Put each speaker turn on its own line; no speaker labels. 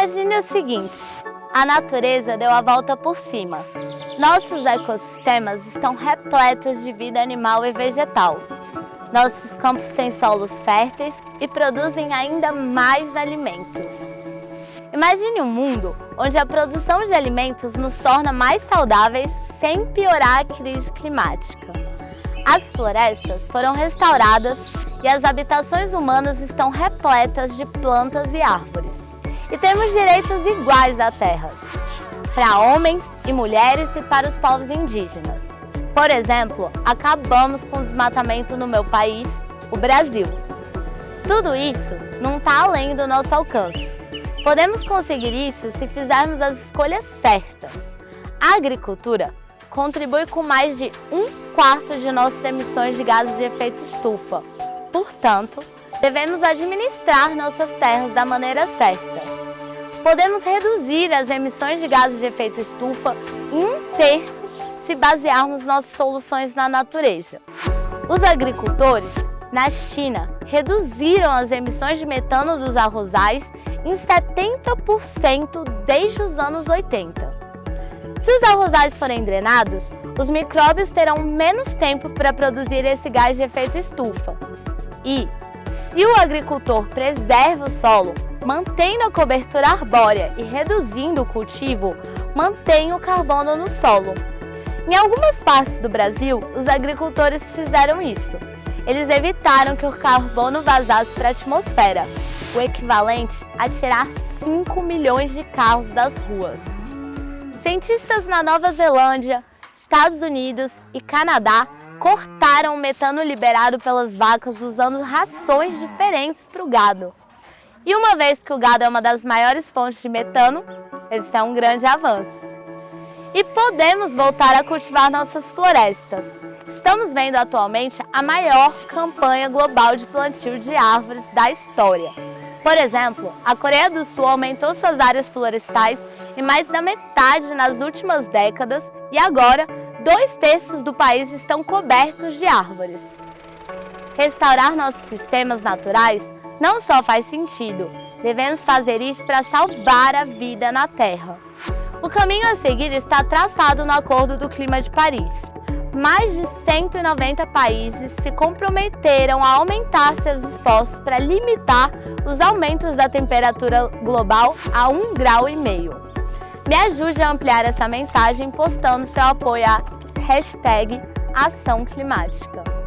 Imagine o seguinte, a natureza deu a volta por cima. Nossos ecossistemas estão repletos de vida animal e vegetal. Nossos campos têm solos férteis e produzem ainda mais alimentos. Imagine um mundo onde a produção de alimentos nos torna mais saudáveis sem piorar a crise climática. As florestas foram restauradas e as habitações humanas estão repletas de plantas e árvores. E temos direitos iguais à terra, para homens e mulheres e para os povos indígenas. Por exemplo, acabamos com o desmatamento no meu país, o Brasil. Tudo isso não está além do nosso alcance. Podemos conseguir isso se fizermos as escolhas certas. A agricultura contribui com mais de um quarto de nossas emissões de gases de efeito estufa. Portanto, devemos administrar nossas terras da maneira certa. Podemos reduzir as emissões de gases de efeito estufa em um terço se basearmos nossas soluções na natureza. Os agricultores, na China, reduziram as emissões de metano dos arrozais em 70% desde os anos 80. Se os arrozais forem drenados, os micróbios terão menos tempo para produzir esse gás de efeito estufa. E, se o agricultor preserva o solo, mantendo a cobertura arbórea e reduzindo o cultivo, mantém o carbono no solo. Em algumas partes do Brasil, os agricultores fizeram isso. Eles evitaram que o carbono vazasse para a atmosfera, o equivalente a tirar 5 milhões de carros das ruas. Cientistas na Nova Zelândia, Estados Unidos e Canadá cortaram o metano liberado pelas vacas usando rações diferentes para o gado. E uma vez que o gado é uma das maiores fontes de metano, isso é um grande avanço. E podemos voltar a cultivar nossas florestas. Estamos vendo atualmente a maior campanha global de plantio de árvores da história. Por exemplo, a Coreia do Sul aumentou suas áreas florestais em mais da metade nas últimas décadas e agora dois terços do país estão cobertos de árvores. Restaurar nossos sistemas naturais não só faz sentido, devemos fazer isso para salvar a vida na Terra. O caminho a seguir está traçado no Acordo do Clima de Paris mais de 190 países se comprometeram a aumentar seus esforços para limitar os aumentos da temperatura global a 1,5 grau. Me ajude a ampliar essa mensagem postando seu apoio à hashtag Ação Climática.